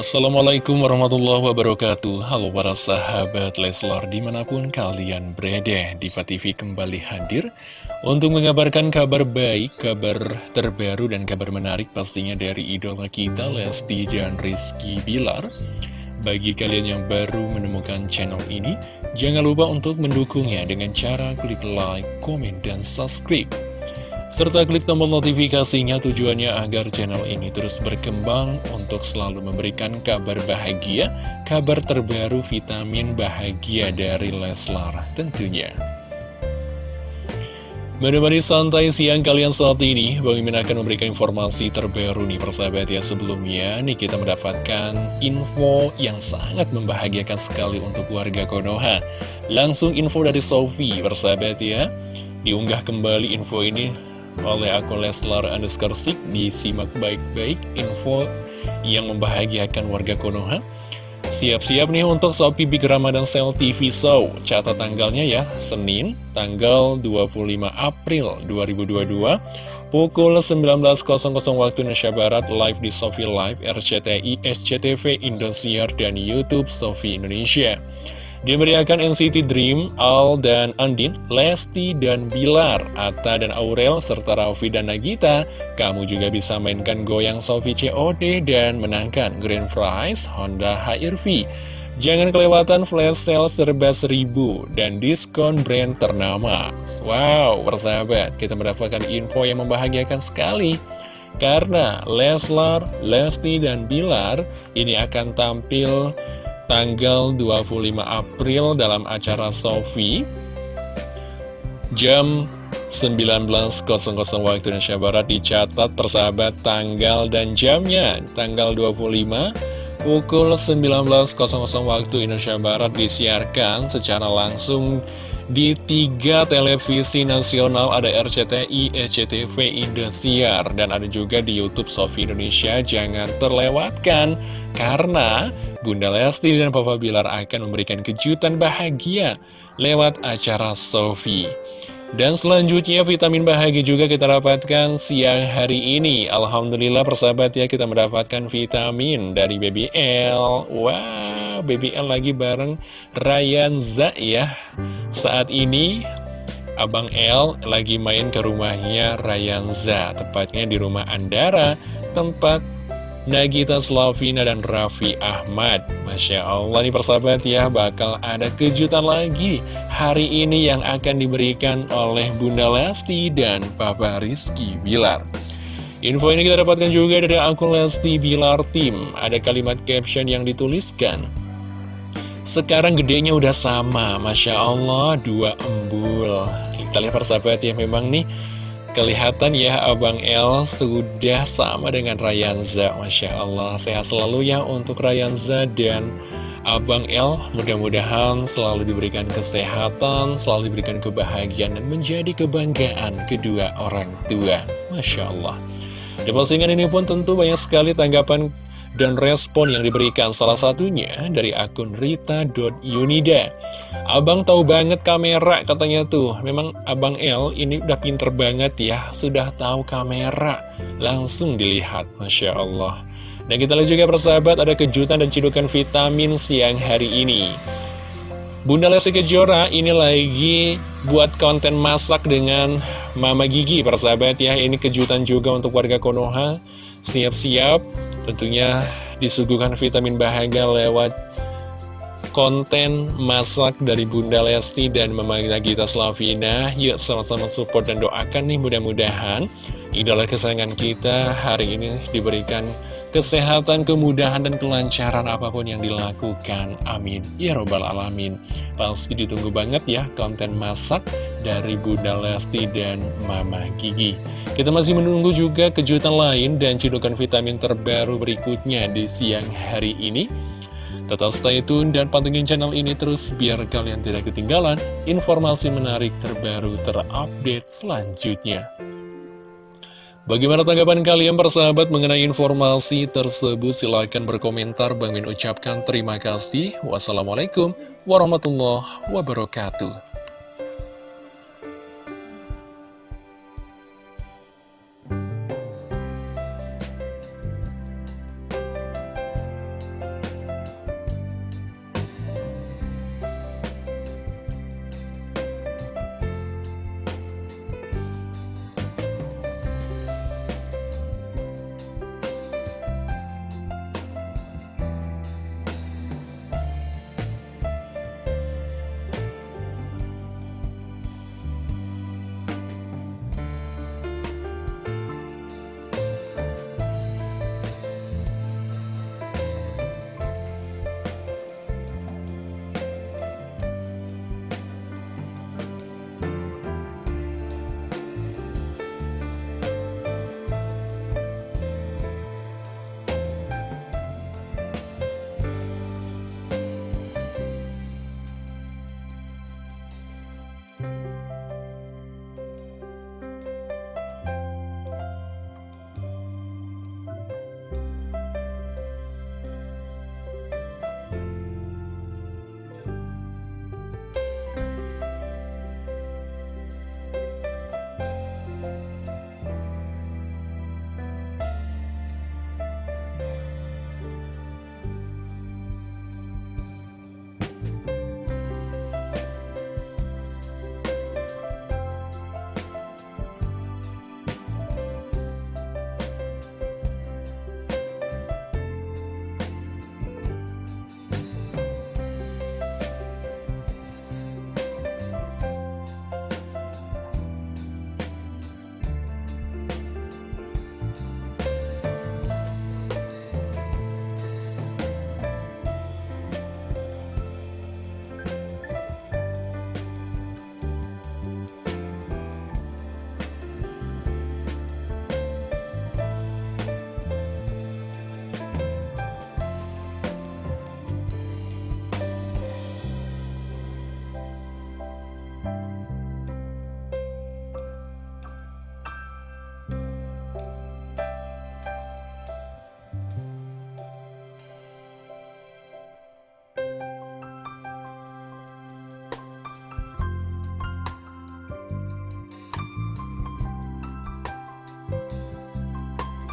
Assalamualaikum warahmatullahi wabarakatuh. Halo para sahabat Leslar di mana pun kalian berada Diva TV kembali hadir Untuk mengabarkan kabar baik, kabar terbaru dan kabar menarik Pastinya dari idola kita Lesti dan Rizky Bilar. Bagi kalian yang baru menemukan channel ini Jangan lupa untuk mendukungnya dengan cara klik like, komen, dan subscribe serta klik tombol notifikasinya tujuannya agar channel ini terus berkembang untuk selalu memberikan kabar bahagia, kabar terbaru vitamin bahagia dari Leslar tentunya. Menemani santai siang kalian saat ini, Bang Imin akan memberikan informasi terbaru nih persahabat ya sebelumnya nih kita mendapatkan info yang sangat membahagiakan sekali untuk warga Konoha. Langsung info dari Sofi persahabat ya, diunggah kembali info ini oleh akun Leslar underscore Sik disimak baik-baik info yang membahagiakan warga Konoha. Siap-siap nih untuk Shopee Big Ramadan Sale TV Show. Catat tanggalnya ya Senin tanggal 25 April 2022 pukul 19.00 waktu Indonesia Barat live di Sofi Live RCTI SCTV Indosiar dan Youtube Sofi Indonesia Dimeriahkan NCT Dream, Al dan Andin, Lesti dan Bilar, Atta dan Aurel, serta Raffi dan Nagita. Kamu juga bisa mainkan goyang Sofi COD dan menangkan Grand Prize Honda HRV. Jangan kelewatan flash sale serba seribu dan diskon brand ternama. Wow, persahabat, kita mendapatkan info yang membahagiakan sekali. Karena Leslar, Lesti, dan Bilar ini akan tampil tanggal 25 April dalam acara Sofi jam 19.00 waktu Indonesia Barat dicatat persahabat tanggal dan jamnya. Tanggal 25 pukul 19.00 waktu Indonesia Barat disiarkan secara langsung di tiga televisi nasional ada RCTI, SCTV, Indosiar dan ada juga di Youtube Sofi Indonesia. Jangan terlewatkan karena Bunda Lesti dan Papa Bilar akan memberikan kejutan bahagia lewat acara Sofi. Dan selanjutnya vitamin bahagia juga kita dapatkan siang hari ini. Alhamdulillah persahabat ya kita mendapatkan vitamin dari Baby L. Wow, Baby L lagi bareng Ryan Za ya. Saat ini Abang L lagi main ke rumahnya Ryan Za Tepatnya di rumah Andara Tempat Nagita Slavina dan Raffi Ahmad. Masya Allah nih persahabat ya bakal ada kejutan lagi hari ini yang akan diberikan oleh Bunda Lesti dan Papa Rizky Bilar. Info ini kita dapatkan juga dari akun Lesti Bilar Team. Ada kalimat caption yang dituliskan Sekarang gedenya udah sama Masya Allah dua embul. Kita lihat persahabat ya memang nih Kelihatan ya Abang El sudah sama dengan Rayanza Masya Allah sehat selalu ya untuk Rayanza dan Abang El Mudah-mudahan selalu diberikan kesehatan Selalu diberikan kebahagiaan dan menjadi kebanggaan kedua orang tua. Masya Allah. Di postingan ini pun tentu banyak sekali tanggapan dan respon yang diberikan salah satunya dari akun rita.yunida Abang tahu banget kamera katanya tuh. Memang Abang L ini udah pinter banget ya Sudah tahu kamera. Langsung dilihat Masya Allah. Dan kita lihat juga persahabat ada kejutan dan cidukan vitamin siang hari ini. Bunda Lesti Kejora ini lagi buat konten masak dengan Mama Gigi persahabat ya. Ini kejutan juga untuk warga Konoha. Siap-siap Tentunya disuguhkan vitamin bahagia lewat konten masak dari Bunda Lesti dan Mama Nagita Slavina Yuk sama-sama support dan doakan nih mudah-mudahan Idola kesayangan kita hari ini diberikan kesehatan, kemudahan, dan kelancaran apa pun yang dilakukan. Amin. Ya Robbal Alamin. Pasti ditunggu banget ya konten masak dari Bunda Lesti dan Mama Gigi. Kita masih menunggu juga kejutan lain dan cidukan vitamin terbaru berikutnya di siang hari ini. Tetap stay tune dan pantengin channel ini terus biar kalian tidak ketinggalan informasi menarik terbaru terupdate selanjutnya. Bagaimana tanggapan kalian persahabat mengenai informasi tersebut? Silahkan berkomentar. Bang Min ucapkan terima kasih. Wassalamualaikum warahmatullahi wabarakatuh.